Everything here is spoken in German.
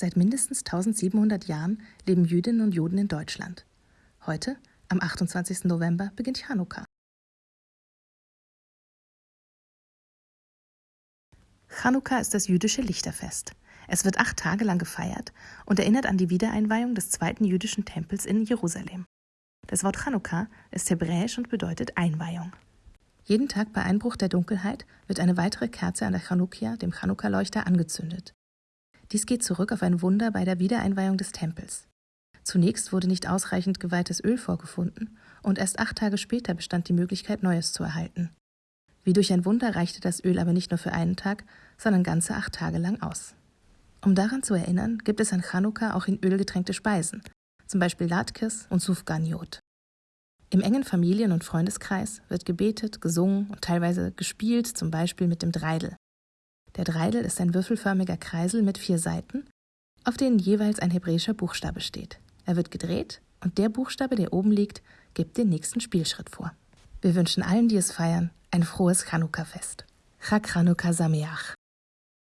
Seit mindestens 1700 Jahren leben Jüdinnen und Juden in Deutschland. Heute, am 28. November, beginnt Chanukka. Chanukka ist das jüdische Lichterfest. Es wird acht Tage lang gefeiert und erinnert an die Wiedereinweihung des zweiten jüdischen Tempels in Jerusalem. Das Wort Chanukka ist hebräisch und bedeutet Einweihung. Jeden Tag bei Einbruch der Dunkelheit wird eine weitere Kerze an der Chanukia, dem Chanukka-Leuchter, angezündet. Dies geht zurück auf ein Wunder bei der Wiedereinweihung des Tempels. Zunächst wurde nicht ausreichend geweihtes Öl vorgefunden und erst acht Tage später bestand die Möglichkeit, Neues zu erhalten. Wie durch ein Wunder reichte das Öl aber nicht nur für einen Tag, sondern ganze acht Tage lang aus. Um daran zu erinnern, gibt es an Chanukka auch in Öl getränkte Speisen, zum Beispiel Latkes und Sufganiot. Im engen Familien- und Freundeskreis wird gebetet, gesungen und teilweise gespielt, zum Beispiel mit dem Dreidel. Der Dreidel ist ein würfelförmiger Kreisel mit vier Seiten, auf denen jeweils ein hebräischer Buchstabe steht. Er wird gedreht und der Buchstabe, der oben liegt, gibt den nächsten Spielschritt vor. Wir wünschen allen, die es feiern, ein frohes Chanukka-Fest. Chag Chanukka Sameach.